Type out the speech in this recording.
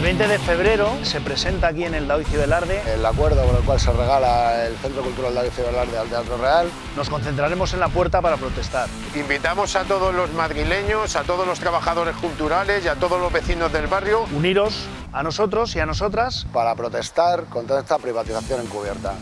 El 20 de febrero se presenta aquí en el Daoiz Velarde el acuerdo con el cual se regala el Centro Cultural Daoiz Velarde al Teatro Real. Nos concentraremos en la puerta para protestar. Invitamos a todos los madrileños, a todos los trabajadores culturales y a todos los vecinos del barrio. Uniros a nosotros y a nosotras para protestar contra esta privatización encubierta.